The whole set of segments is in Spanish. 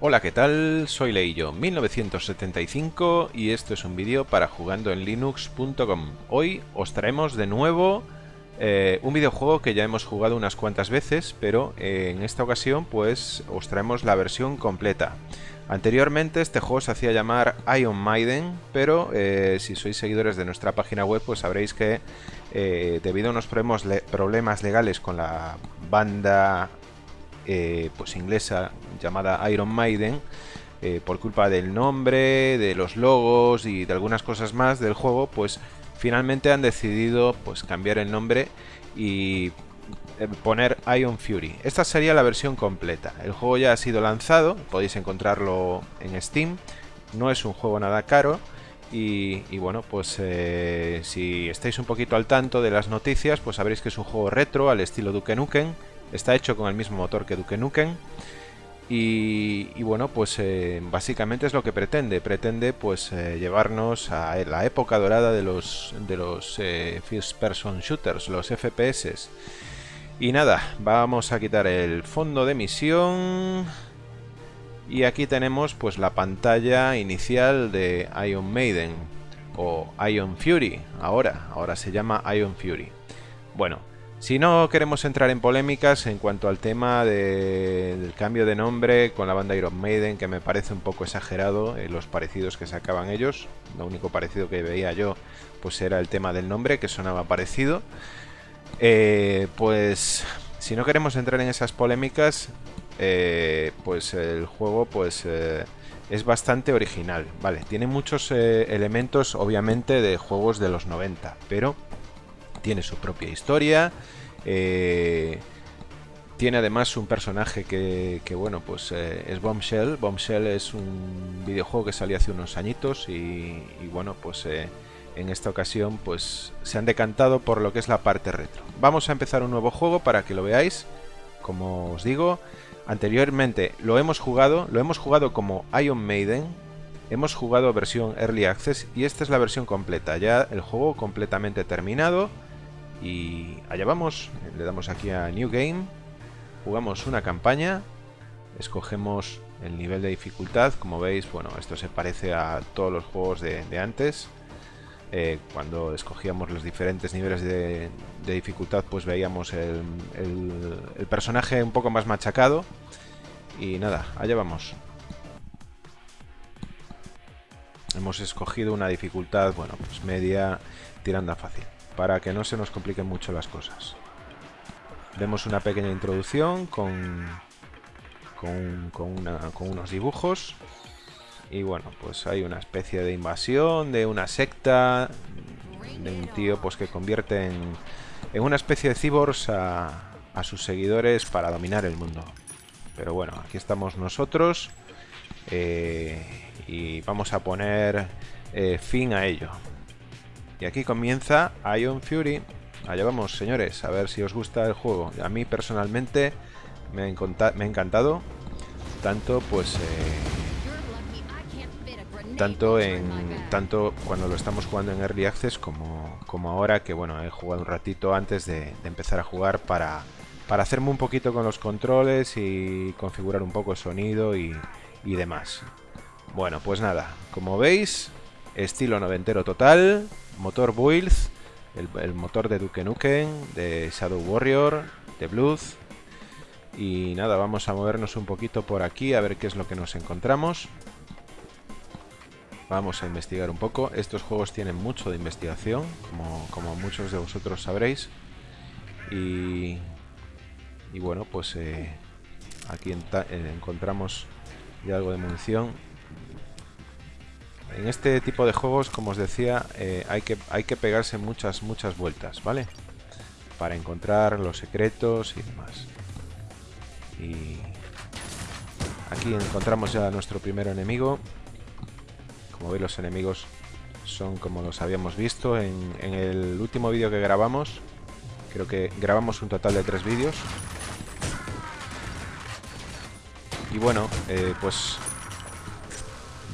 Hola, ¿qué tal? Soy Leillo 1975 y esto es un vídeo para jugando en linux.com. Hoy os traemos de nuevo eh, un videojuego que ya hemos jugado unas cuantas veces, pero eh, en esta ocasión pues os traemos la versión completa. Anteriormente este juego se hacía llamar Iron Maiden, pero eh, si sois seguidores de nuestra página web pues sabréis que debido a unos problemas legales con la banda eh, pues inglesa llamada Iron Maiden, eh, por culpa del nombre, de los logos y de algunas cosas más del juego, pues finalmente han decidido pues cambiar el nombre y eh, poner Iron Fury. Esta sería la versión completa. El juego ya ha sido lanzado, podéis encontrarlo en Steam. No es un juego nada caro. Y, bueno, pues si estáis un poquito al tanto de las noticias, pues sabréis que es un juego retro al estilo Duke Nukem Está hecho con el mismo motor que Duke Nukem. Y, bueno, pues eh, básicamente es lo que pretende. Pretende pues eh, llevarnos a la época dorada de los, de los eh, First Person Shooters, los FPS. Y nada, vamos a quitar el fondo de misión. Y aquí tenemos pues la pantalla inicial de Iron Maiden. O Iron Fury, ahora. Ahora se llama Iron Fury. Bueno, si no queremos entrar en polémicas en cuanto al tema del cambio de nombre con la banda Iron Maiden, que me parece un poco exagerado eh, los parecidos que sacaban ellos. Lo único parecido que veía yo pues era el tema del nombre, que sonaba parecido. Eh, pues si no queremos entrar en esas polémicas, eh, pues el juego pues es bastante original. Vale, tiene muchos elementos obviamente de juegos de los 90, pero tiene su propia historia. Eh, tiene además un personaje que, bueno, pues eh, es Bombshell. Bombshell es un videojuego que salió hace unos añitos y, bueno, pues eh, en esta ocasión pues se han decantado por lo que es la parte retro. Vamos a empezar un nuevo juego para que lo veáis. Como os digo, anteriormente lo hemos jugado, lo hemos jugado como Iron Maiden, hemos jugado versión Early Access y esta es la versión completa, ya el juego completamente terminado y allá vamos, le damos aquí a New Game, jugamos una campaña, escogemos el nivel de dificultad, como veis, bueno, esto se parece a todos los juegos de, antes. Eh, cuando escogíamos los diferentes niveles de, dificultad, pues veíamos el, el, personaje un poco más machacado. Y nada, allá vamos. Hemos escogido una dificultad, bueno, pues media, tirando a fácil para que no se nos compliquen mucho las cosas. Vemos una pequeña introducción con, con, unos dibujos. Y bueno, pues hay una especie de invasión de una secta, de un tío pues que convierte en, en una especie de cyborgs a, sus seguidores para dominar el mundo. Pero bueno, aquí estamos nosotros eh, y vamos a poner eh, fin a ello. Y aquí comienza Iron Fury. Allá vamos, señores, a ver si os gusta el juego. A mí personalmente me ha, encantado. Tanto pues... Eh, tanto en tanto cuando lo estamos jugando en Early Access como, como ahora que bueno he jugado un ratito antes de, empezar a jugar para, para hacerme un poquito con los controles y configurar un poco el sonido y, y demás bueno pues nada como veis estilo noventero total motor Builds, el, motor de Duke Nukem, de Shadow Warrior, de Blood. Y nada, vamos a movernos un poquito por aquí a ver qué es lo que nos encontramos. Vamos a investigar un poco. Estos juegos tienen mucho de investigación, como, muchos de vosotros sabréis. Y, y bueno, pues eh, aquí eh, encontramos ya algo de munición en este tipo de juegos, como os decía, eh, hay, que, hay que pegarse muchas, muchas vueltas, ¿vale? Para encontrar los secretos y demás. Y aquí encontramos ya a nuestro primer enemigo. Como veis, los enemigos son como los habíamos visto en, el último vídeo que grabamos. Creo que grabamos un total de tres vídeos. Y bueno, eh, pues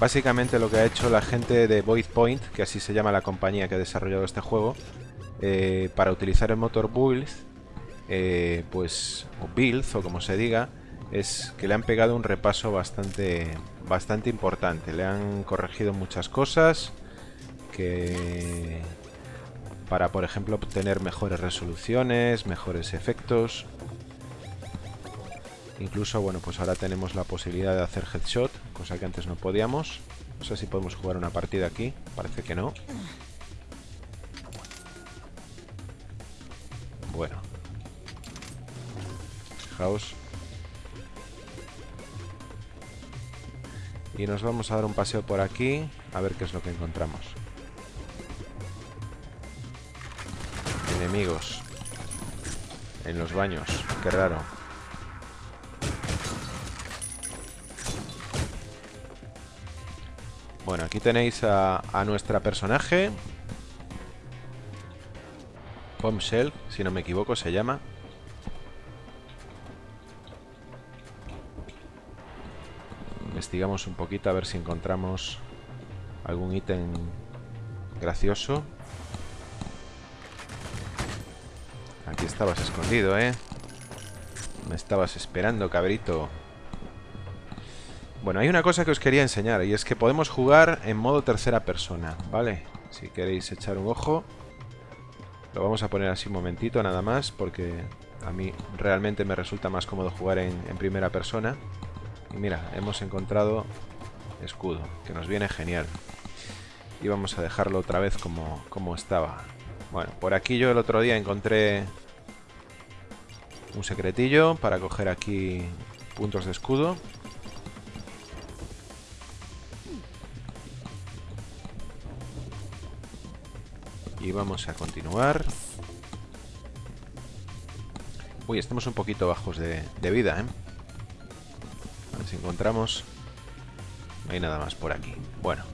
Básicamente lo que ha hecho la gente de Void Point, que así se llama la compañía que ha desarrollado este juego, eh, para utilizar el motor Build, eh, pues, o Build, o como se diga, es que le han pegado un repaso bastante, bastante importante. Le han corregido muchas cosas que para, por ejemplo, obtener mejores resoluciones, mejores efectos. Incluso, bueno, pues ahora tenemos la posibilidad de hacer headshot, cosa que antes no podíamos. No sé si podemos jugar una partida aquí, parece que no. Bueno. Fijaos. Y nos vamos a dar un paseo por aquí, a ver qué es lo que encontramos. Enemigos. En los baños, qué raro. Bueno, aquí tenéis a, a nuestra personaje. Bombshell, si no me equivoco, se llama. Investigamos un poquito a ver si encontramos algún ítem gracioso. Aquí estabas escondido, ¿eh? Me estabas esperando, cabrito. Bueno, hay una cosa que os quería enseñar y es que podemos jugar en modo tercera persona, ¿vale? Si queréis echar un ojo. Lo vamos a poner así un momentito nada más porque a mí realmente me resulta más cómodo jugar en, primera persona. Y mira, hemos encontrado escudo, que nos viene genial. Y vamos a dejarlo otra vez como, como estaba. Bueno, por aquí yo el otro día encontré un secretillo para coger aquí puntos de escudo. Y vamos a continuar. Uy, estamos un poquito bajos de, vida, ¿eh? A ver si encontramos... No hay nada más por aquí. Bueno,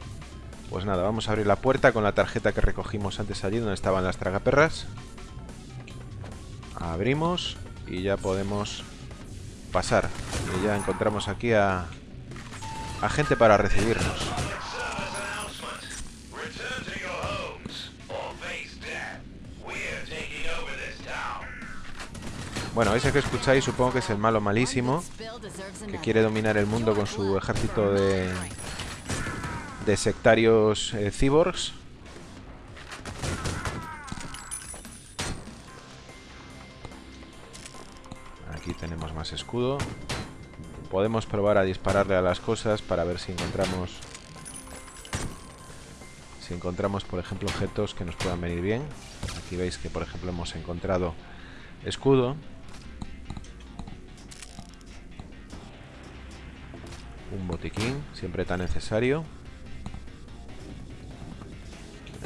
pues nada, vamos a abrir la puerta con la tarjeta que recogimos antes allí donde estaban las tragaperras. Abrimos y ya podemos pasar. Y ya encontramos aquí a, a gente para recibirnos. Bueno, ese que escucháis supongo que es el malo malísimo que quiere dominar el mundo con su ejército de, de sectarios eh, cyborgs. Aquí tenemos más escudo. Podemos probar a dispararle a las cosas para ver si encontramos... Si encontramos, por ejemplo, objetos que nos puedan venir bien. Aquí veis que, por ejemplo, hemos encontrado escudo. Botiquín, siempre tan necesario.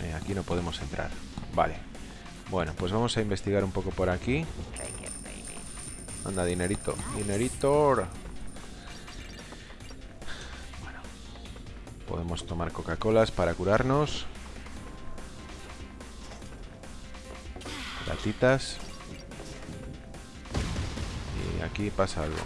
Eh, aquí no podemos entrar. Vale. Bueno, pues vamos a investigar un poco por aquí. Anda, dinerito. Dinerito. Podemos tomar Coca-Colas para curarnos. Gatitas. Y aquí pasa algo.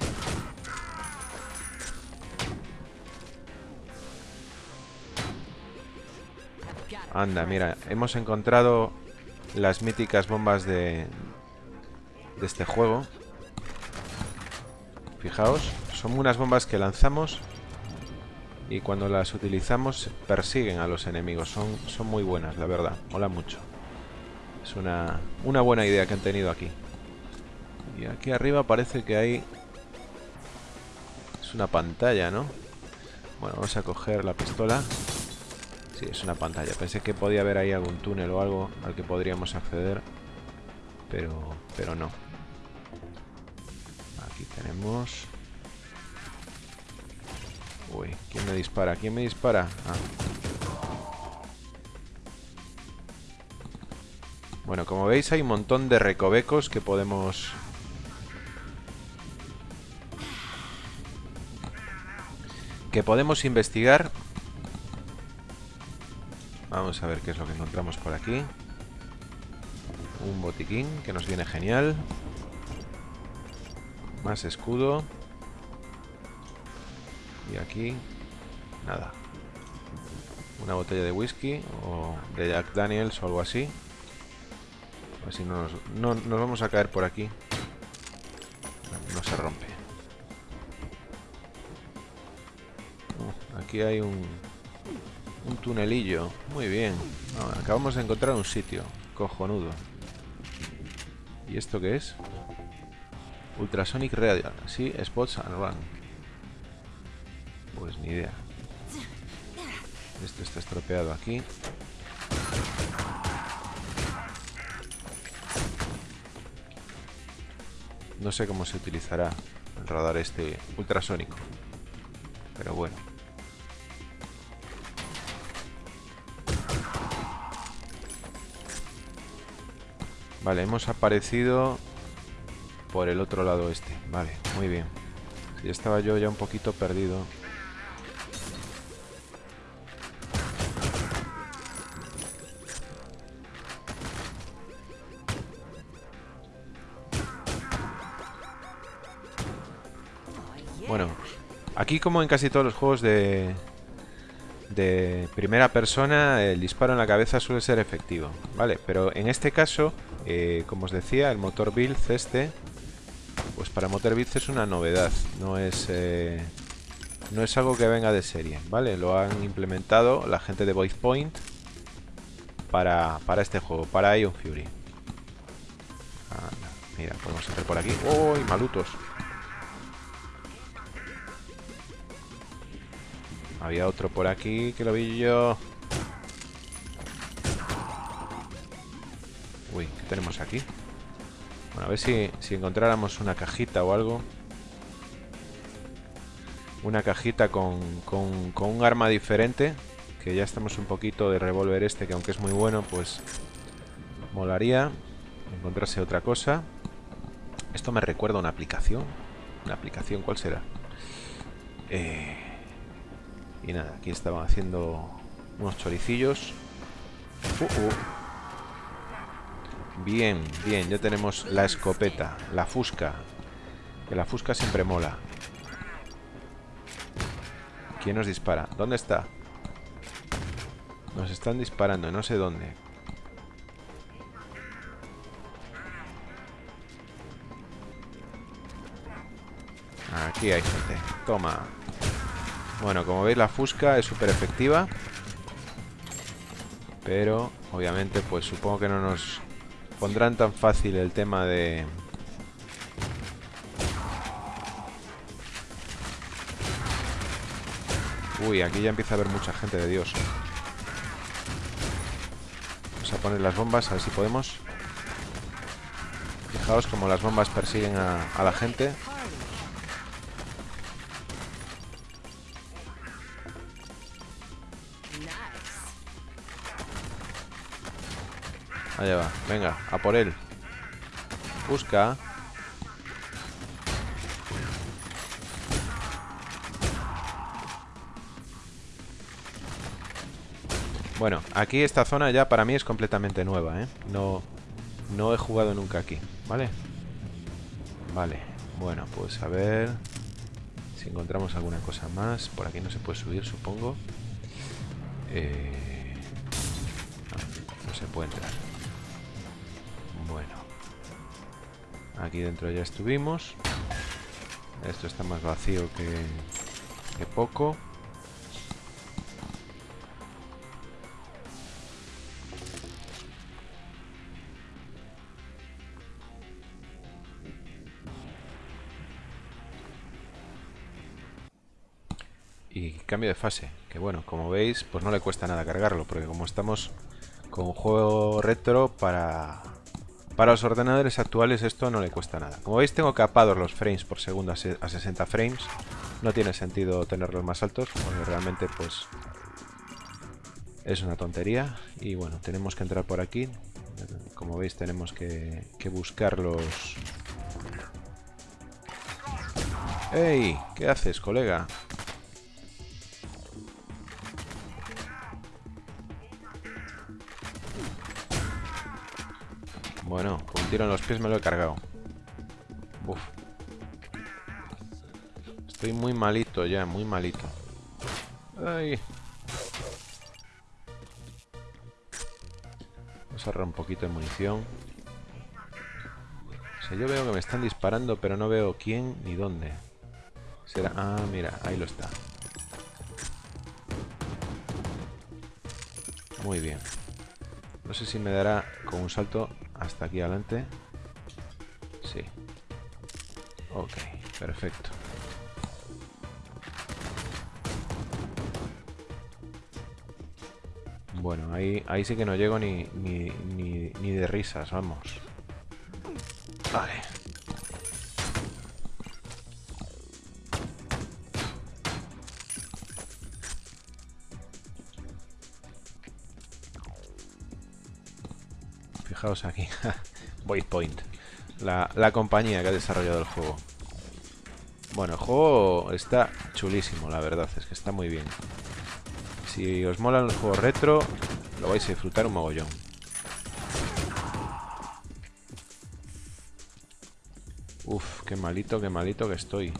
Anda, mira, hemos encontrado las míticas bombas de, de este juego. Fijaos, son unas bombas que lanzamos y cuando las utilizamos persiguen a los enemigos. Son, son muy buenas, la verdad. Mola mucho. Es una, una buena idea que han tenido aquí. Y aquí arriba parece que hay... Es una pantalla, ¿no? Bueno, vamos a coger la pistola. Es una pantalla. Pensé que podía haber ahí algún túnel o algo al que podríamos acceder. Pero, pero no. Aquí tenemos... Uy, ¿quién me dispara? ¿Quién me dispara? Ah. Bueno, como veis hay un montón de recovecos que podemos... Que podemos investigar a ver qué es lo que encontramos por aquí. Un botiquín que nos viene genial. Más escudo. Y aquí, nada. Una botella de whisky o de Jack Daniels o algo así. A ver si no nos, no, nos vamos a caer por aquí. No, se rompe. Uh, aquí hay un un tunelillo. Muy bien. Ah, acabamos de encontrar un sitio. Cojonudo. ¿Y esto qué es? Ultrasonic Radio. Sí, spots and run. Pues ni idea. Esto está estropeado aquí. No sé cómo se utilizará el radar este ultrasónico. Pero bueno. Vale, hemos aparecido por el otro lado este. Vale, muy bien. Si estaba yo ya un poquito perdido. Bueno, aquí como en casi todos los juegos de, de primera persona, el disparo en la cabeza suele ser efectivo, ¿vale? Pero en este caso, eh, como os decía, el motor build este, pues para motor build es una novedad, no es, eh, no es algo que venga de serie, ¿vale? Lo han implementado la gente de Voice Point para, para este juego, para Ion Fury. mira, podemos hacer por aquí. ¡Uy, malutos! Había otro por aquí que lo vi yo. Tenemos aquí? Bueno, a ver si, si encontráramos una cajita o algo. Una cajita con, con, con un arma diferente. Que ya estamos un poquito de revólver este, que aunque es muy bueno, pues molaría encontrarse otra cosa. Esto me recuerda a una aplicación. ¿Una aplicación cuál será? Eh, y nada, aquí estaban haciendo unos choricillos. Uh, uh. Bien, bien, ya tenemos la escopeta, la fusca. Que la fusca siempre mola. ¿Quién nos dispara? ¿Dónde está? Nos están disparando, no sé dónde. Aquí hay gente. Toma. Bueno, como veis la fusca es súper efectiva. Pero, obviamente, pues supongo que no nos pondrán tan fácil el tema de... Uy, aquí ya empieza a haber mucha gente de Dios. Vamos a poner las bombas, a ver si podemos. Fijaos como las bombas persiguen a, a la gente. Allá venga, a por él. Busca. Bueno, aquí esta zona ya para mí es completamente nueva, ¿eh? No, no he jugado nunca aquí, ¿vale? Vale, bueno, pues a ver Si encontramos alguna cosa más. Por aquí no se puede subir, supongo. Eh... no se puede entrar Aquí dentro ya estuvimos. Esto está más vacío que, poco. Y cambio de fase, que bueno, como veis, pues no le cuesta nada cargarlo, porque como estamos con un juego retro para para los ordenadores actuales esto no le cuesta nada. Como veis tengo capados los frames por segundo a 60 frames. No tiene sentido tenerlos más altos porque realmente pues es una tontería. Y bueno, tenemos que entrar por aquí. Como veis tenemos que, que buscar. ¡Ey! ¿Qué haces, colega? Tiro en los pies me lo he cargado. Uf. Estoy muy malito ya, muy malito. Ay. Vamos a ahorrar un poquito de munición. O sea, yo veo que me están disparando, pero no veo quién ni dónde. Será... Ah, mira, ahí lo está. Muy bien. No sé si me dará con un salto hasta aquí adelante. Sí. Ok, perfecto. Bueno, ahí, ahí sí que no llego ni, ni, ni, ni de risas, vamos. Vale. Fijaos aquí. Voice Point. La, la compañía que ha desarrollado el juego. Bueno, el juego está chulísimo, la verdad. Es que está muy bien. Si os molan los juegos retro, lo vais a disfrutar un mogollón. Uf, qué malito, qué malito que estoy.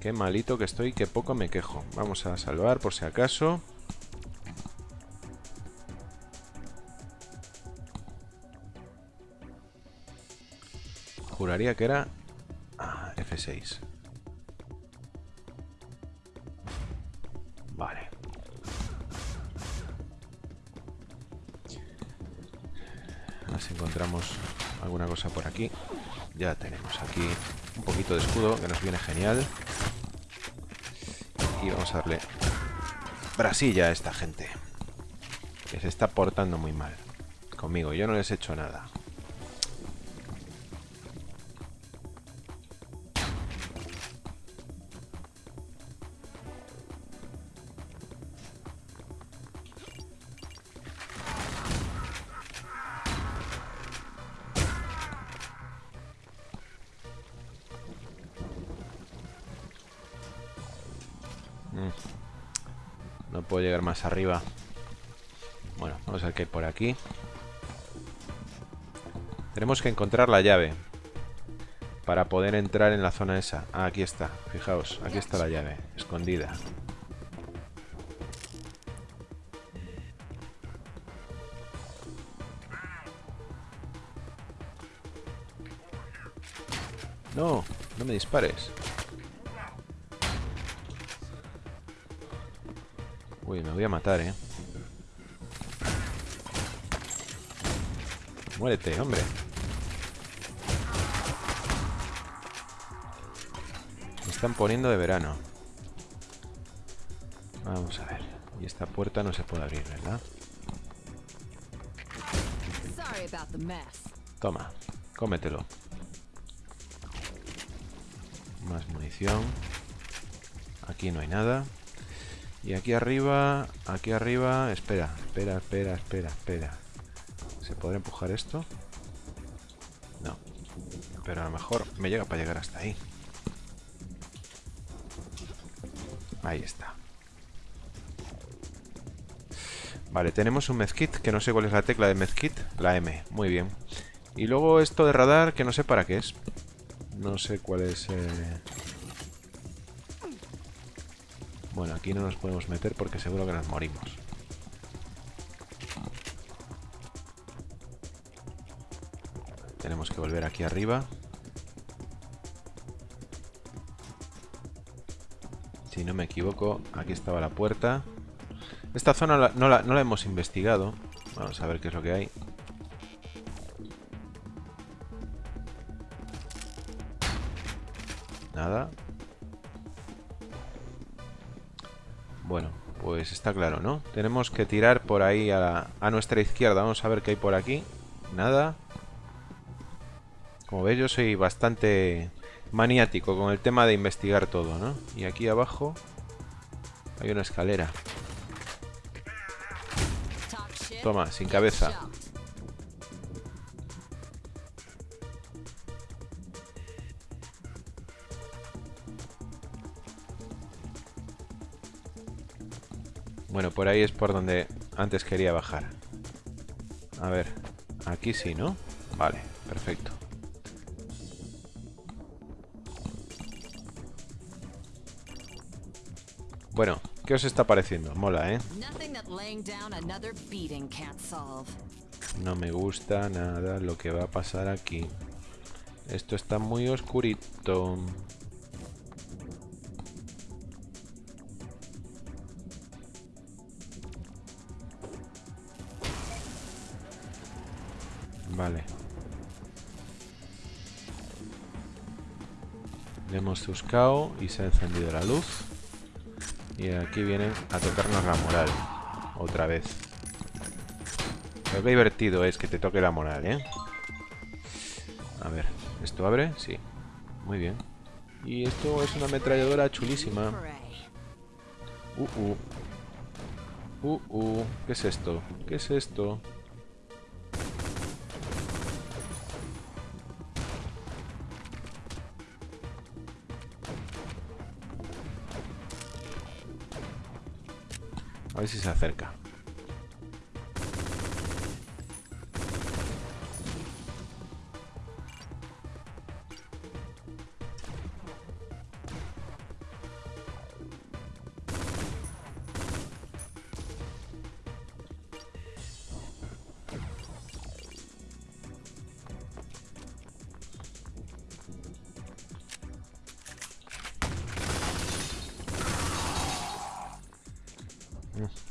Qué malito que estoy, qué poco me quejo. Vamos a salvar por si acaso. Juraría que era... Ah, F6. encontramos alguna cosa por aquí. Ya tenemos aquí un poquito de escudo que nos viene genial. Y vamos a darle brasilla a esta gente. Que se está portando muy mal conmigo. Yo no les he hecho nada. Más arriba. Bueno, vamos a hay por aquí. Tenemos que encontrar la llave. Para poder entrar en la zona esa. Ah, aquí está. Fijaos, aquí está la llave. Escondida. No, no me dispares. Uy, me voy a matar, ¿eh? Muérete, hombre. Me están poniendo de verano. Vamos a ver. Y esta puerta no se puede abrir, ¿verdad? Toma, cómetelo. Más munición. Aquí no hay nada. Y aquí arriba, aquí arriba... Espera, espera, espera, espera, espera. ¿Se podrá empujar esto? No. Pero a lo mejor me llega para llegar hasta ahí. Ahí está. Vale, tenemos un medkit, que no sé cuál es la tecla de medkit. La M, muy bien. Y luego esto de radar, que no sé para qué es. No sé cuál es... Eh... Bueno, aquí no nos podemos meter porque seguro que nos morimos. Tenemos que volver aquí arriba. Si no me equivoco, aquí estaba la puerta. Esta zona no la, no la hemos investigado. Vamos a ver qué es lo que hay. Está claro, ¿no? Tenemos que tirar por ahí a, nuestra izquierda. Vamos a ver qué hay por aquí. Nada. Como veis, yo soy bastante maniático con el tema de investigar todo, ¿no? Y aquí abajo hay una escalera. Toma, sin cabeza. Bueno, por ahí es por donde antes quería bajar. A ver, aquí sí, ¿no? Vale, perfecto. Bueno, ¿qué os está pareciendo? Mola, ¿eh? No me gusta nada lo que va a pasar aquí. Esto está muy oscurito. Buscado y se ha encendido la luz. Y aquí vienen a tocarnos la moral. Otra vez. Pero qué divertido es que te toque la moral, ¿eh? A ver, ¿esto abre? Sí. Muy bien. Y esto es una ametralladora chulísima. Uh, uh. Uh, uh. ¿Qué es esto? ¿Qué es esto? A ver si se acerca.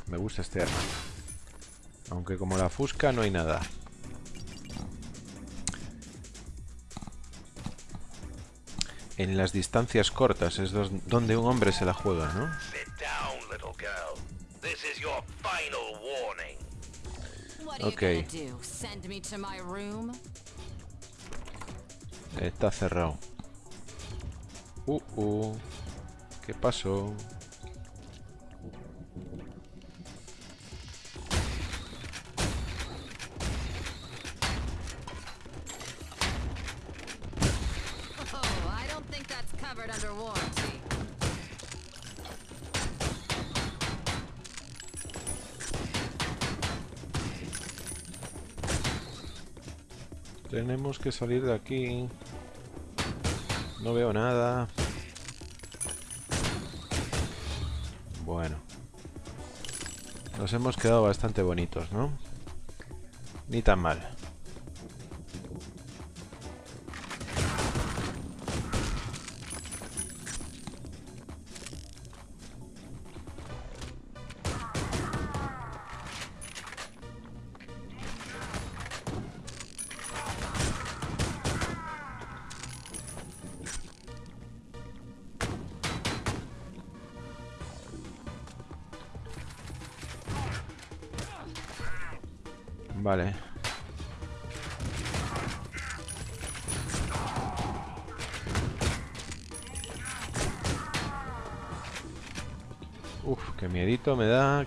Me gusta este arma. Aunque como la fusca no hay nada. En las distancias cortas es donde un hombre se la juega, ¿no? Ok. Está cerrado. Uh, uh. ¿Qué pasó? Tenemos que salir de aquí. No veo nada. Bueno. Nos hemos quedado bastante bonitos, ¿no? Ni tan mal.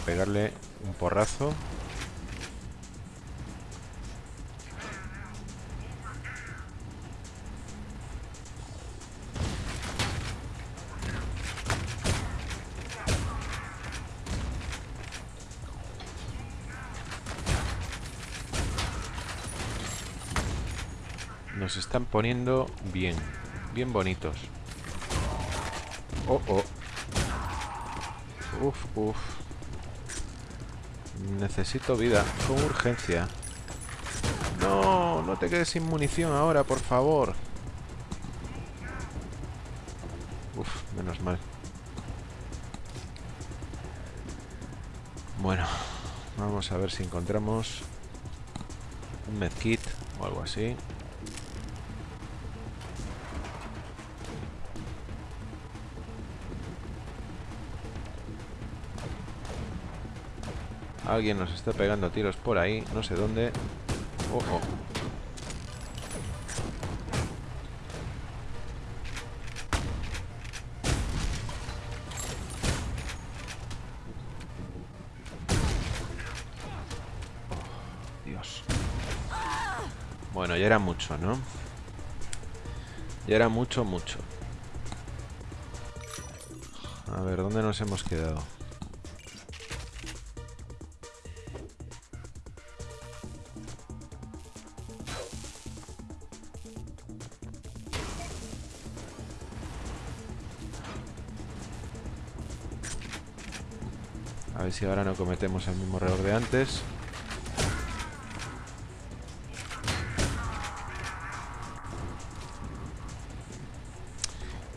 pegarle un porrazo. Nos están poniendo bien. Bien bonitos. Oh, oh. Uf, uf. Necesito vida. Con urgencia. No, no te quedes sin munición ahora, por favor. Uf, menos mal. Bueno, vamos a ver si encontramos un medkit o algo así. Alguien nos está pegando tiros por ahí, no sé dónde. Ojo. Dios. Bueno, ya era mucho, ¿no? Ya era mucho, mucho. A ver, ¿dónde nos hemos quedado? Si ahora no cometemos el mismo error de antes.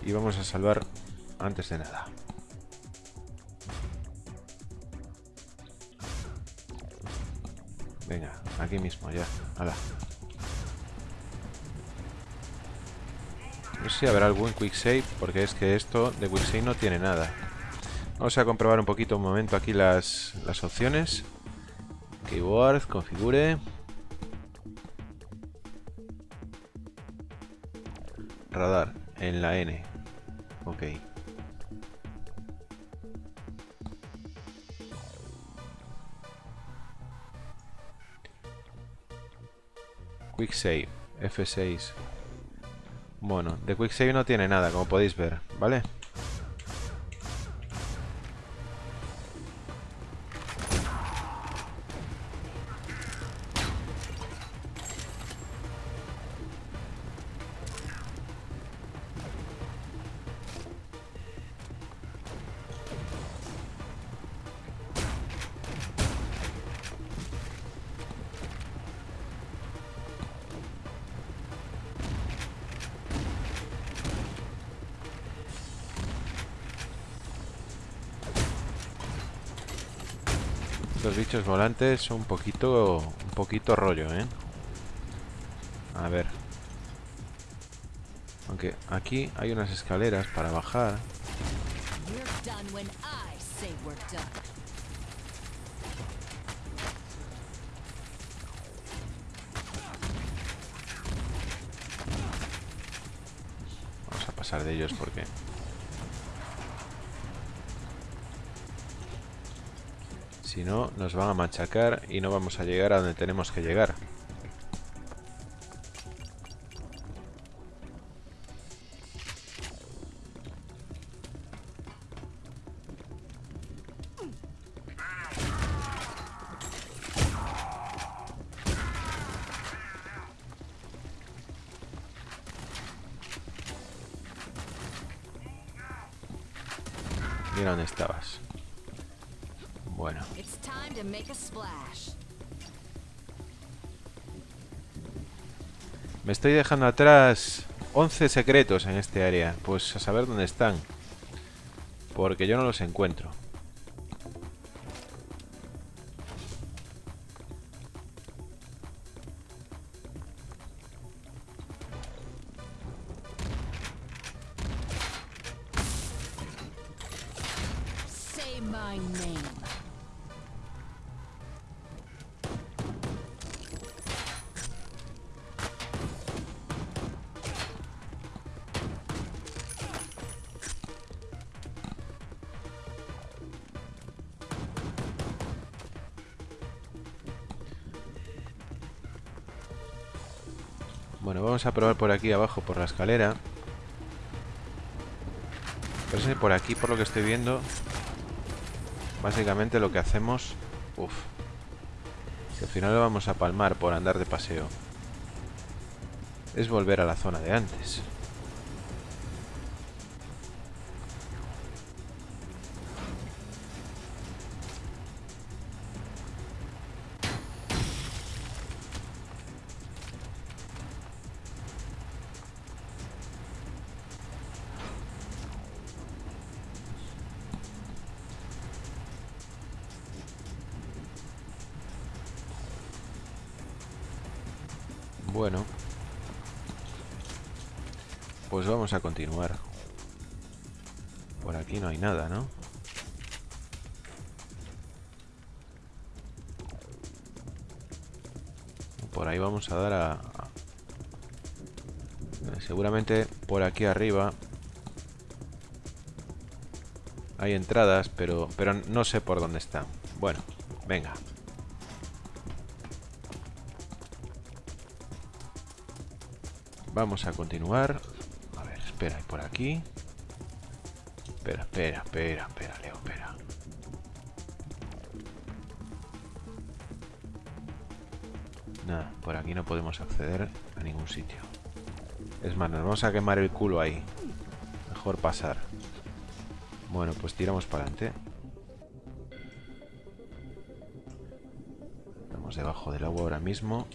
Y vamos a salvar antes de nada. Venga, aquí mismo, ya. Hala. No sé si habrá algún quick save, porque es que esto de quick save no tiene nada. Vamos a comprobar un poquito un momento aquí las, las opciones. Keyboard, configure. Radar, en la N. Ok. Quick Save, F6. Bueno, de Quick Save no tiene nada, como podéis ver, ¿vale? Los bichos volantes son un poquito, un poquito rollo, ¿eh? A ver. Aunque aquí hay unas escaleras para bajar. Vamos a pasar de ellos porque Si no, nos van a machacar y no vamos a llegar a donde tenemos que llegar. Estoy dejando atrás 11 secretos en este área. Pues a saber dónde están. Porque yo no los encuentro. Vamos a probar por aquí abajo, por la escalera. Por aquí, por lo que estoy viendo, básicamente lo que hacemos... Uf. Que al final lo vamos a palmar por andar de paseo. Es volver a la zona de antes. Vamos a continuar. Por aquí no hay nada, ¿no? Por ahí vamos a dar a... Seguramente por aquí arriba hay entradas, pero, pero no sé por dónde están. Bueno, venga. Vamos a continuar espera, y por aquí. Espera, espera, espera, espera, Leo, espera. Nada, por aquí no podemos acceder a ningún sitio. Es más, nos vamos a quemar el culo ahí. Mejor pasar. Bueno, pues tiramos para adelante. Estamos debajo del agua ahora mismo.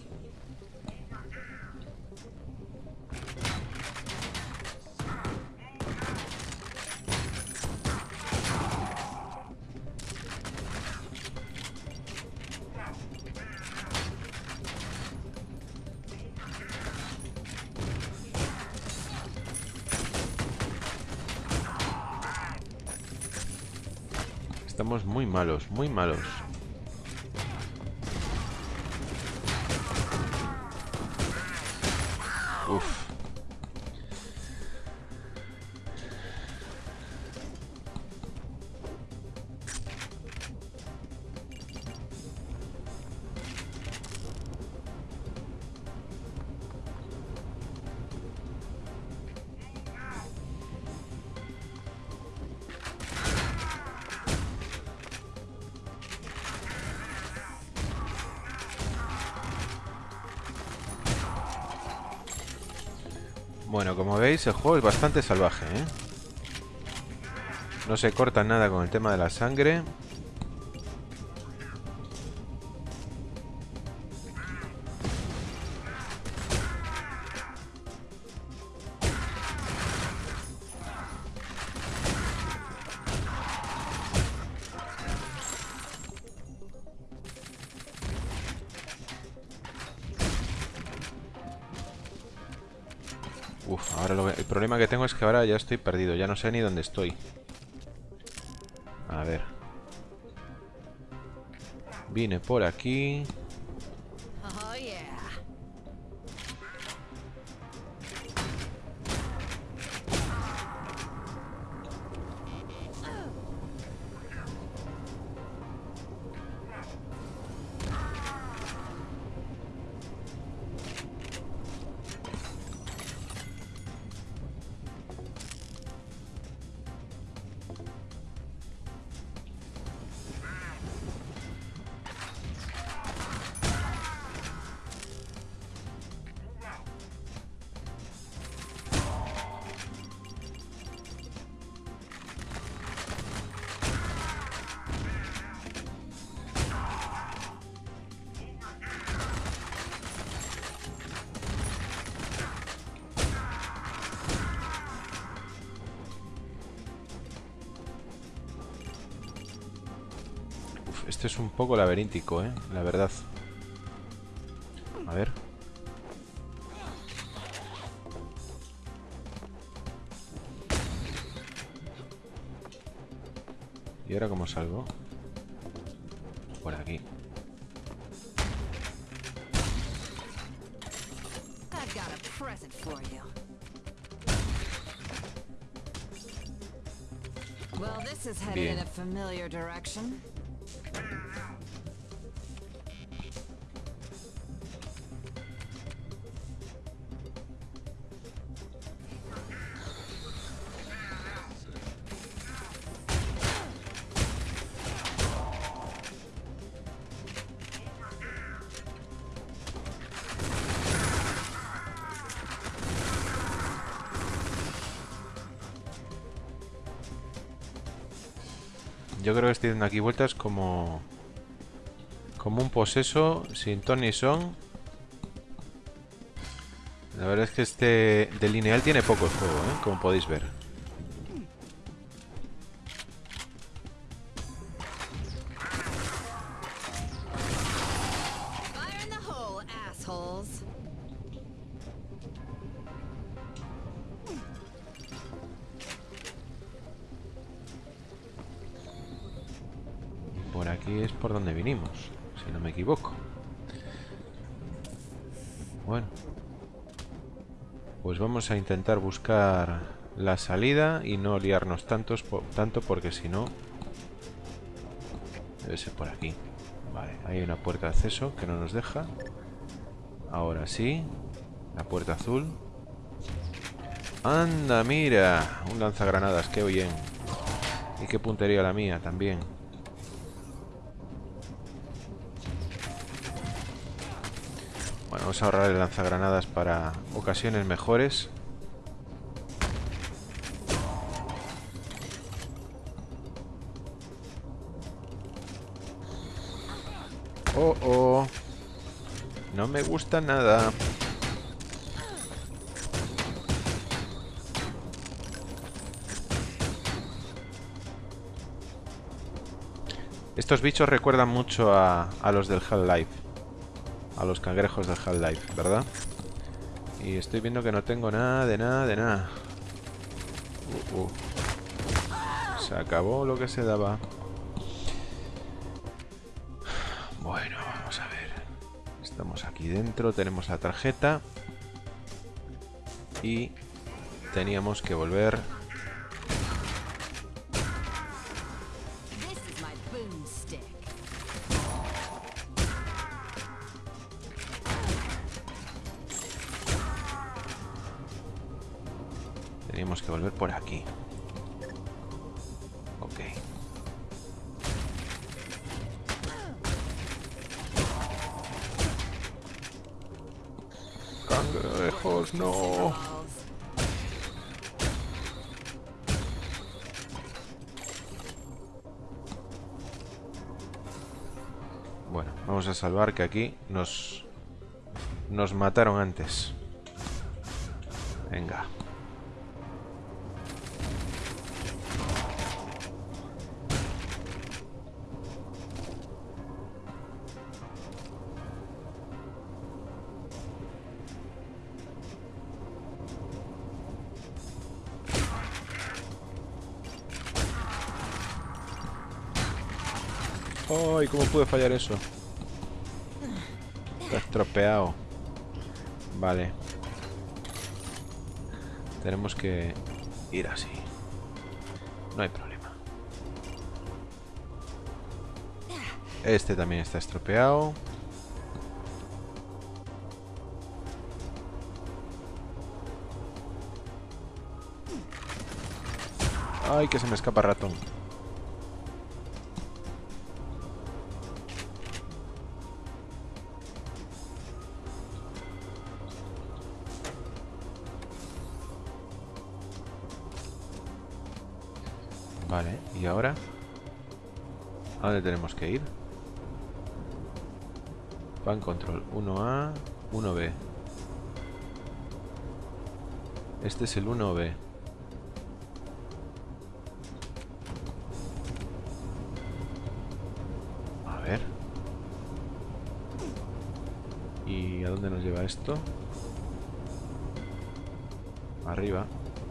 Estamos muy malos, muy malos. Veis, el juego es bastante salvaje, ¿eh? No se corta nada con el tema de la sangre. Que ahora ya estoy perdido, ya no sé ni dónde estoy. A ver. Vine por aquí. Este es un poco laberíntico, ¿eh? La verdad. A ver. ¿Y ahora cómo salgo? Por aquí. Well, Yo creo que estoy dando aquí vueltas como... Como un poseso, sin ton ni son. La verdad es que este de lineal tiene poco juego, ¿eh? Como podéis ver. Si no me equivoco. Bueno. Pues vamos a intentar buscar la salida y no liarnos tantos, tanto porque si no... Debe ser por aquí. Vale, hay una puerta de acceso que no nos deja. Ahora sí. La puerta azul. ¡Anda, mira! Un lanzagranadas, qué bien. Y qué puntería la mía también. Vamos a ahorrar el lanzagranadas para ocasiones mejores. Oh, oh. No me gusta nada. Estos bichos recuerdan mucho a, los del Half-Life. A los cangrejos del Half-Life, ¿verdad? Y estoy viendo que no tengo nada, de nada, de nada. Uh, uh. Se acabó lo que se daba. Bueno, vamos a ver. Estamos aquí dentro, tenemos la tarjeta. Y teníamos que volver Bueno, vamos a salvar que aquí nos... Nos mataron antes. Venga. ¿Cómo puede fallar eso? Está estropeado. Vale. Tenemos que ir así. No hay problema. Este también está estropeado. Ay, que se me escapa ratón. ¿Y ahora? ¿A dónde tenemos que ir? Pan control 1A, 1B. Este es el 1B. A ver. ¿Y a dónde nos lleva esto? Arriba,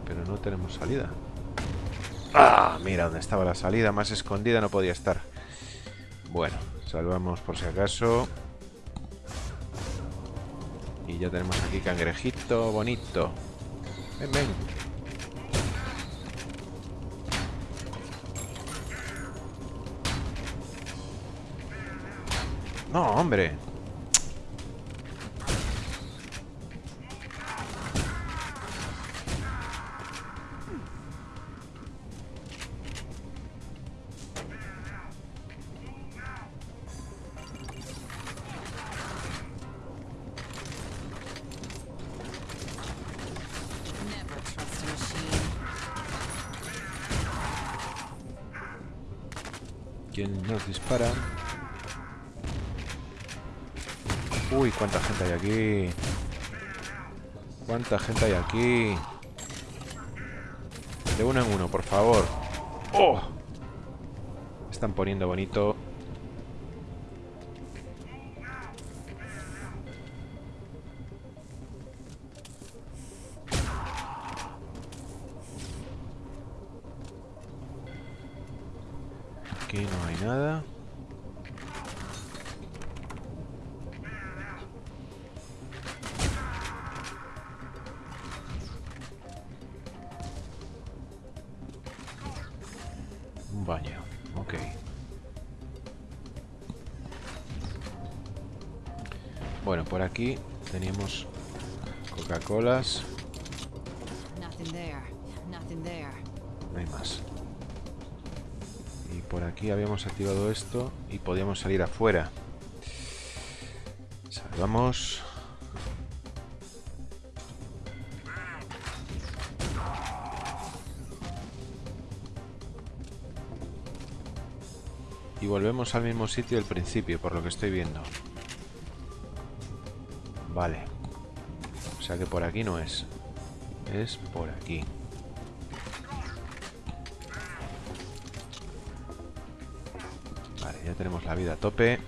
pero no tenemos salida. Mira dónde estaba la salida, más escondida no podía estar. Bueno, salvamos por si acaso. Y ya tenemos aquí cangrejito bonito. Ven, ven. No, hombre. ¿Quién nos dispara? Uy, cuánta gente hay aquí. Cuánta gente hay aquí. De uno en uno, por favor. ¡Oh! Están poniendo bonito. Aquí habíamos activado esto y podíamos salir afuera. Salvamos. Y volvemos al mismo sitio del principio, por lo que estoy viendo. Vale. O sea que por aquí no es. Es por aquí. Tenemos la vida a tope.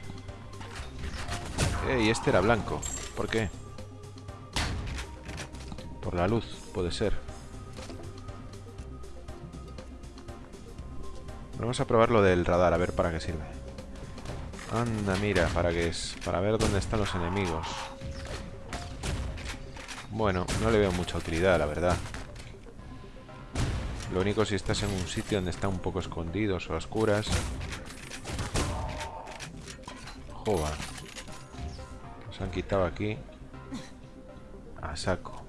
Y este era blanco. ¿Por qué? Por la luz, puede ser. Vamos a probar lo del radar, a ver para qué sirve. Anda, mira, ¿para qué es? Para ver dónde están los enemigos. Bueno, no le veo mucha utilidad, la verdad. Lo único si estás en un sitio donde están un poco escondidos o oscuras. Joder. Nos han quitado aquí. A saco.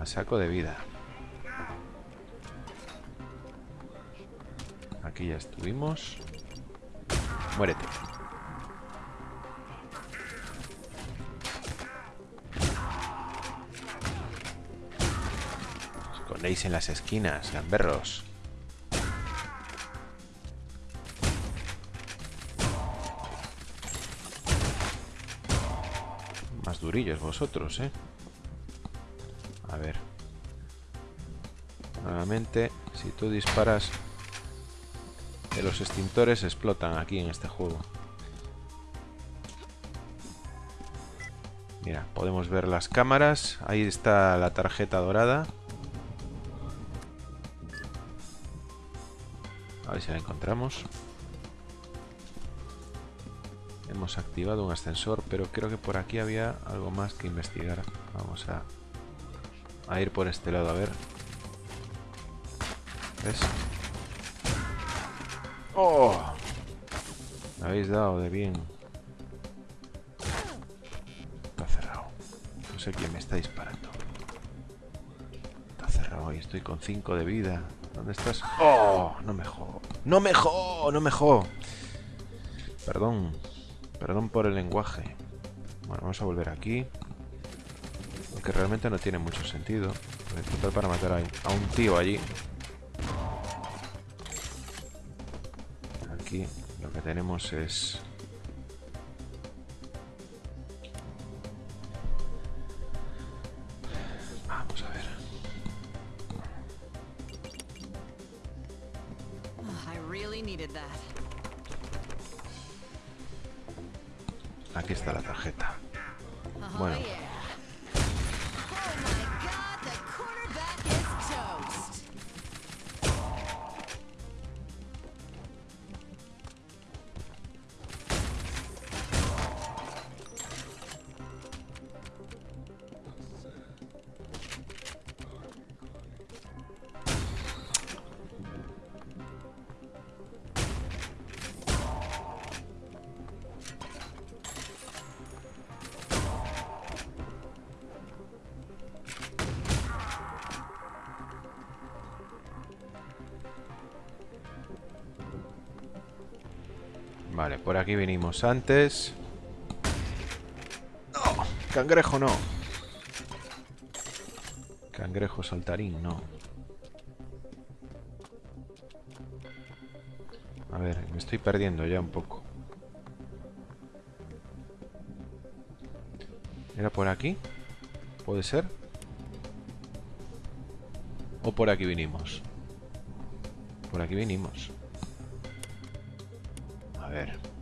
A saco de vida. Aquí ya estuvimos. Muérete. Escondéis en las esquinas, gamberros. Vosotros, ¿eh? A ver. Nuevamente, si tú disparas los extintores explotan aquí en este juego. Mira, podemos ver las cámaras. Ahí está la tarjeta dorada. A ver si la encontramos. Activado un ascensor, pero creo que por aquí había algo más que investigar. Vamos a, a ir por este lado a ver. ¿Ves? ¡Oh! Me habéis dado de bien. Está cerrado. No sé quién me está disparando. Está cerrado y estoy con 5 de vida. ¿Dónde estás? ¡Oh! No me jo. ¡No me! ¡No me! Perdón. Perdón por el lenguaje. Bueno, vamos a volver aquí. Aunque realmente no tiene mucho sentido. Total para matar a un tío allí. aquí lo que tenemos es aquí vinimos antes. ¡No! Cangrejo no. Cangrejo saltarín, no. A ver, me estoy perdiendo ya un poco. ¿Era por aquí? ¿Puede ser? ¿O por aquí vinimos? Por aquí vinimos. A ver.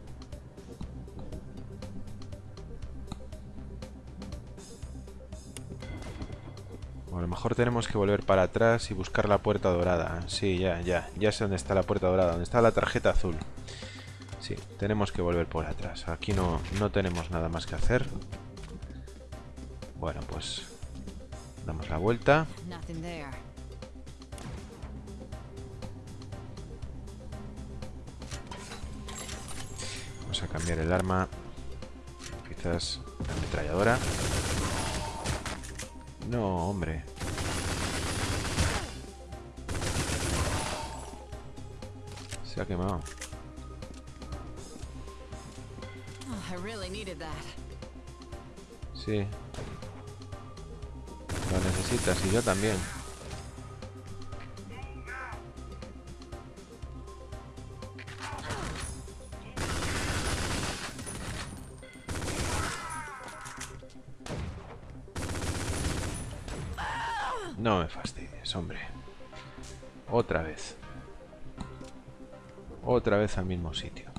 Lo mejor tenemos que volver para atrás y buscar la puerta dorada. Sí, ya, ya. Ya sé dónde está la puerta dorada. Dónde está la tarjeta azul. Sí, tenemos que volver por atrás. Aquí no, no tenemos nada más que hacer. Bueno, pues... Damos la vuelta. cambiar el arma. Quizás la ametralladora. No, hombre. Se ha quemado. Sí. Lo necesitas y yo también. No me fastidies, hombre. Otra vez. Otra vez al mismo sitio.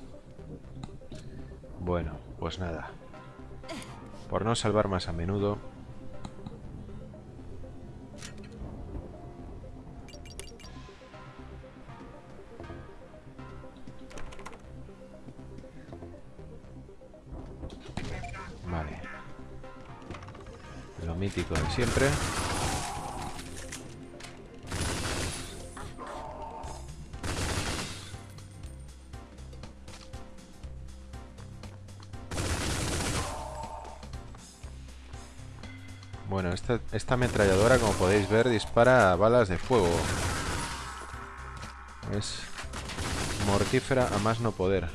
Bueno, pues nada. Por no salvar más a menudo... Vale. Lo mítico de siempre. Bueno, esta, ametralladora, como podéis ver, dispara balas de fuego. Es mortífera a más no poder.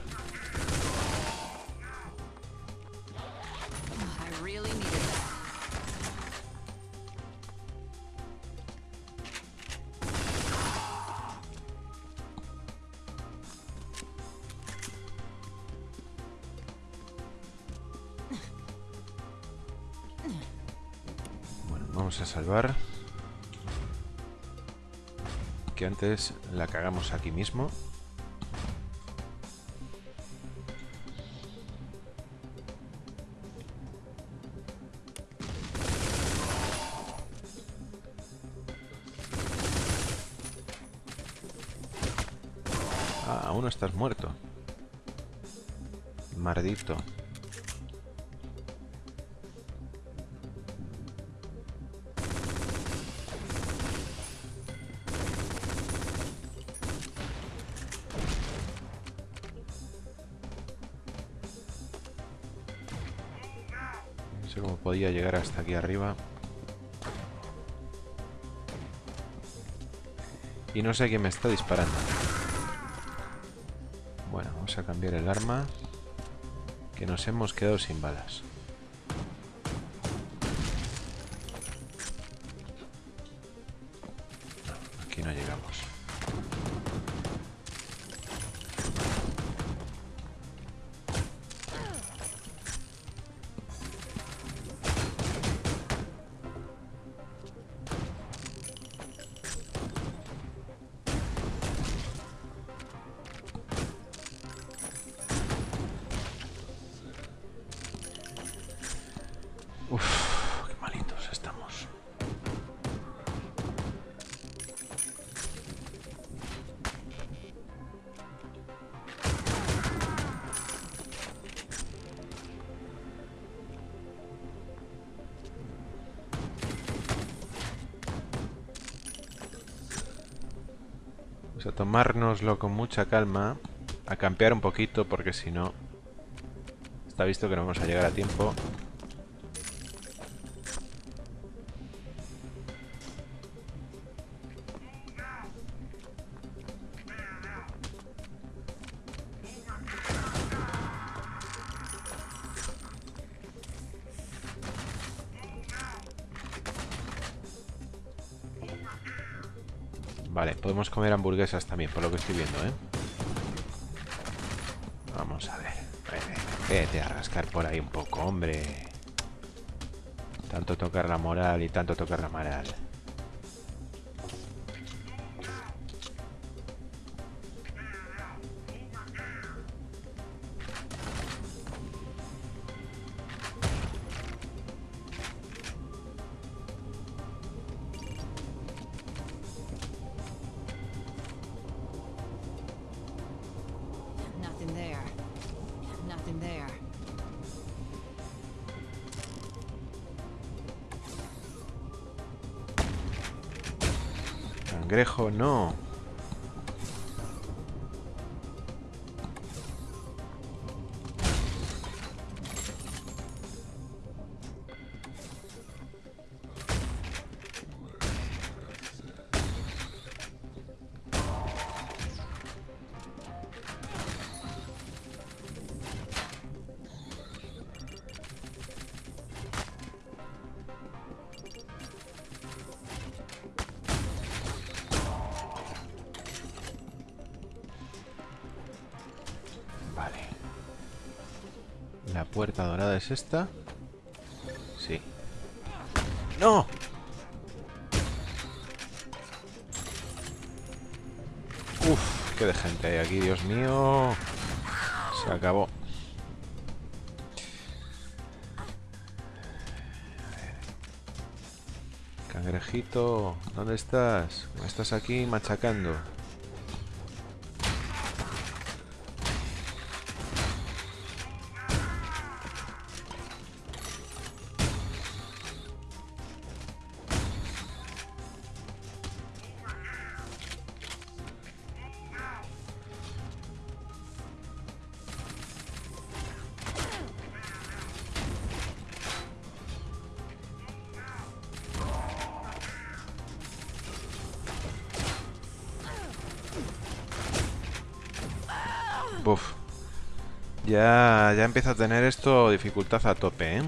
Antes la cagamos aquí mismo. Aquí arriba. Y no sé quién me está disparando. Bueno, vamos a cambiar el arma. Que nos hemos quedado sin balas. Vamos a tomárnoslo con mucha calma, a campear un poquito porque si no está visto que no vamos a llegar a tiempo. Comer hamburguesas también, por lo que estoy viendo, ¿eh? Vamos a ver. Vete a rascar por ahí un poco, hombre. Tanto tocar la moral y tanto tocar la moral. puerta dorada es esta. Sí. ¡No! Uf, qué de gente hay aquí, Dios mío. Se acabó. Cangrejito, ¿dónde estás? ¿Me estás aquí machacando? Ya, empieza a tener esto dificultad a tope, ¿eh?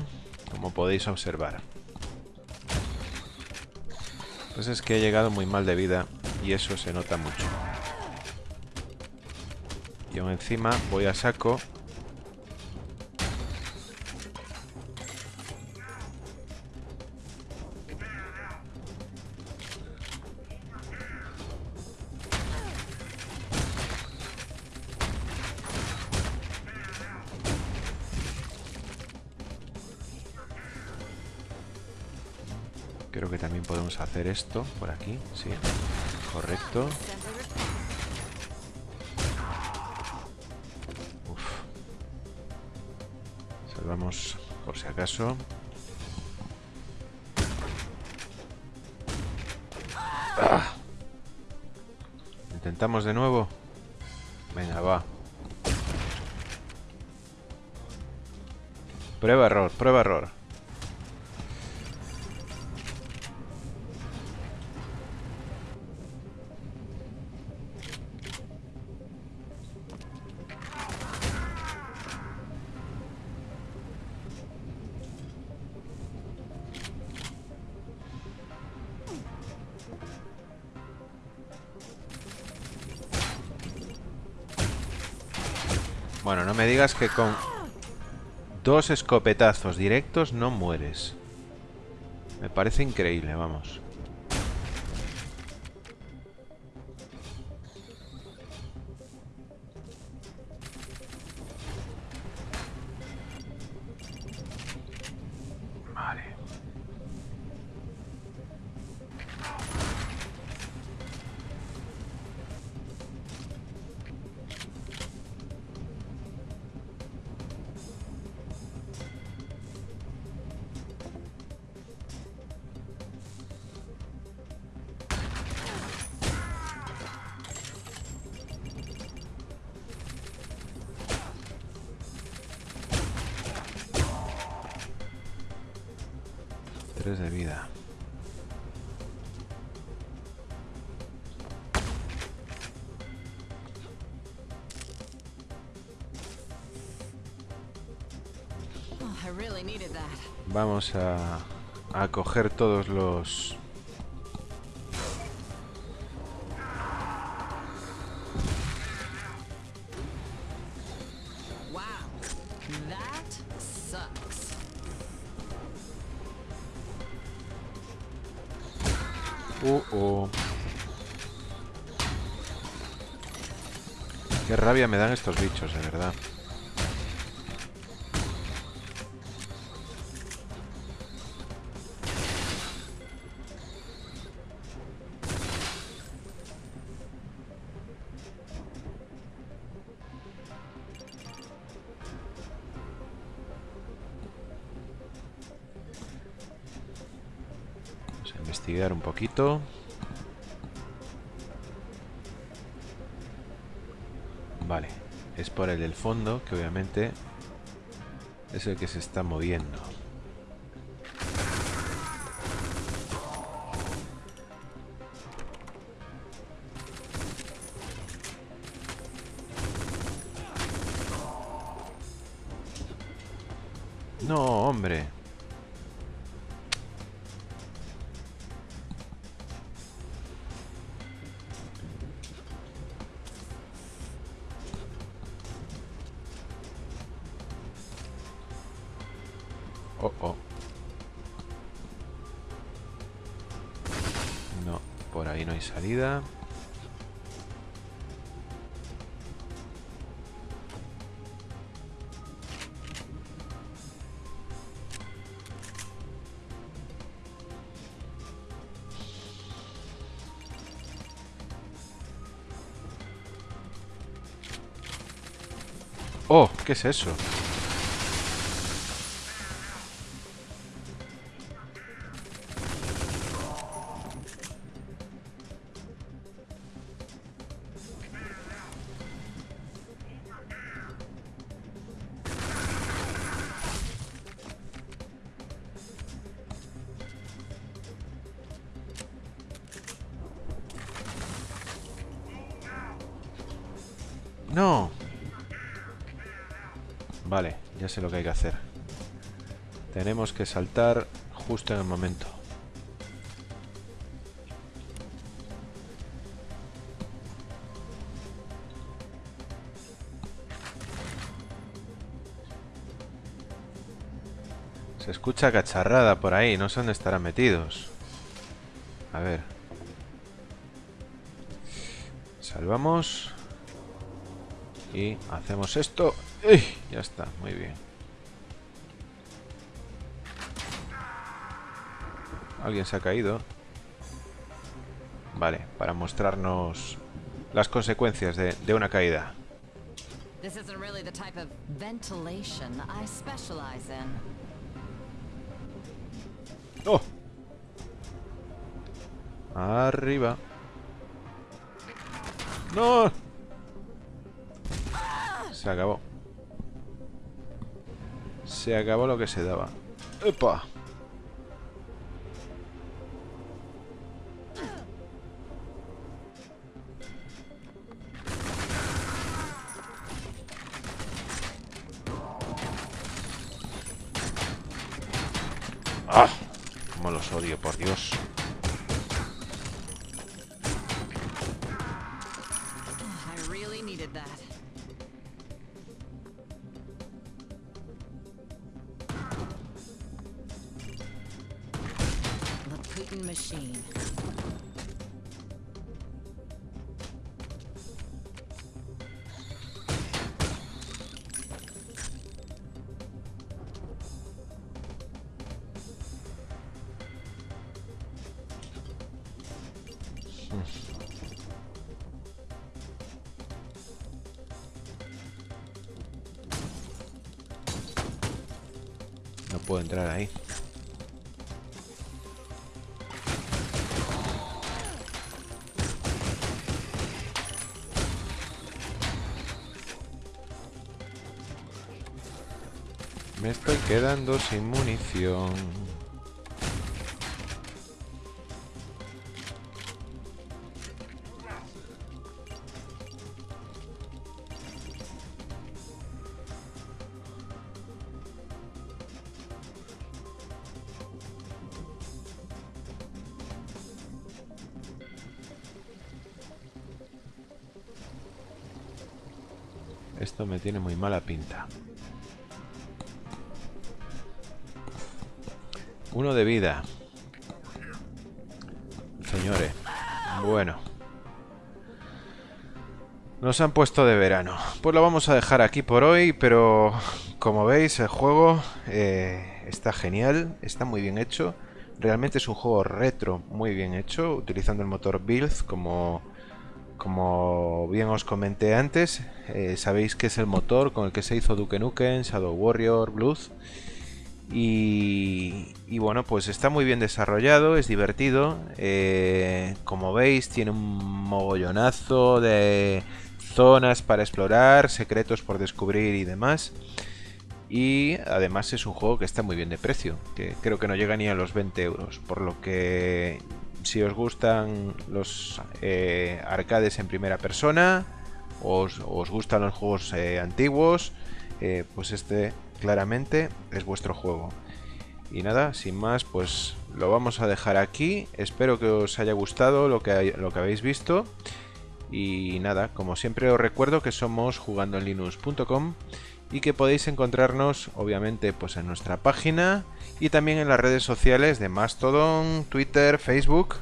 Como podéis observar. Pues es que he llegado muy mal de vida y eso se nota mucho. Y aún encima voy a saco Creo que también podemos hacer esto por aquí, sí. Correcto. Uf. Salvamos por si acaso. Ah. Intentamos de nuevo. Venga, va. Prueba error, prueba error. Que con dos escopetazos directos no mueres. Me parece increíble, vamos. Vamos a, a coger todos los... Wow. That sucks. Uh, uh. Qué rabia me dan estos bichos, de verdad. Poquito. Vale, es por el del fondo, que obviamente es el que se está moviendo. ¡Oh! ¿Qué es eso? Sé lo que hay que hacer. Tenemos que saltar justo en el momento. Se escucha cacharrada por ahí, no sé dónde estarán metidos. A ver. Salvamos. Y hacemos esto. Ya está, muy bien. Alguien se ha caído. Vale, para mostrarnos las consecuencias de, de una caída. This isn't really the type of ventilation I specialize in. ¡Oh! Arriba. ¡No! Se acabó. Se acabó lo que se daba. ¡Epa! ¡Ah! Cómo los odio, por Dios. Sin munición. Esto me tiene muy mala pinta. Uno de vida. Señores. Bueno. Nos han puesto de verano. Pues lo vamos a dejar aquí por hoy, pero como veis el juego eh, está genial, está muy bien hecho. Realmente es un juego retro muy bien hecho, utilizando el motor Build como, como bien os comenté antes. Eh, sabéis que es el motor con el que se hizo Duke Nukem, Shadow Warrior, Blues. Y, y, bueno, pues está muy bien desarrollado, es divertido. Eh, como veis, tiene un mogollonazo de zonas para explorar, secretos por descubrir y demás. Y además es un juego que está muy bien de precio, que creo que no llega ni a los 20 euros. Por lo que si os gustan los eh, arcades en primera persona, os, os gustan los juegos eh, antiguos, pues este claramente es vuestro juego. Y nada, sin más, pues lo vamos a dejar aquí. Espero que os haya gustado lo que, lo que habéis visto. Y nada, como siempre os recuerdo que somos jugandoenlinux.com y que podéis encontrarnos obviamente pues en nuestra página y también en las redes sociales de Mastodon, Twitter, Facebook,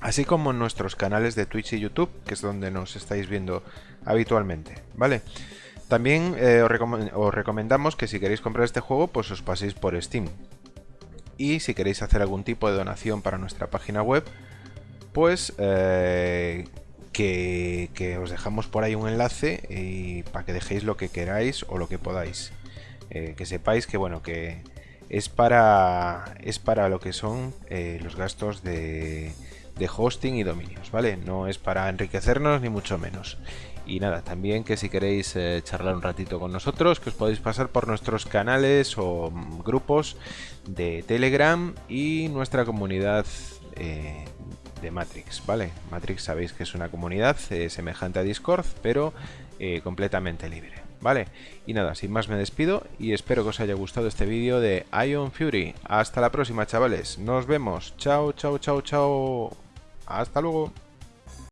así como en nuestros canales de Twitch y YouTube, que es donde nos estáis viendo habitualmente, ¿vale? También eh, os, recom os, recomendamos que si queréis comprar este juego, pues os paséis por Steam. Y si queréis hacer algún tipo de donación para nuestra página web, pues eh, que, os dejamos por ahí un enlace y para que dejéis lo que queráis o lo que podáis. Eh, que sepáis que bueno que es para es para lo que son los gastos de, de hosting y dominios, ¿vale? No es para enriquecernos ni mucho menos. Y nada, también que si queréis eh, charlar un ratito con nosotros, que os podéis pasar por nuestros canales o mm, grupos de Telegram y nuestra comunidad eh, de Matrix, ¿vale? Matrix sabéis que es una comunidad eh, semejante a Discord, pero completamente libre, ¿vale? Y nada, sin más me despido y espero que os haya gustado este vídeo de Ion Fury. Hasta la próxima, chavales. Nos vemos. Chao, chao, chao, chao. Hasta luego.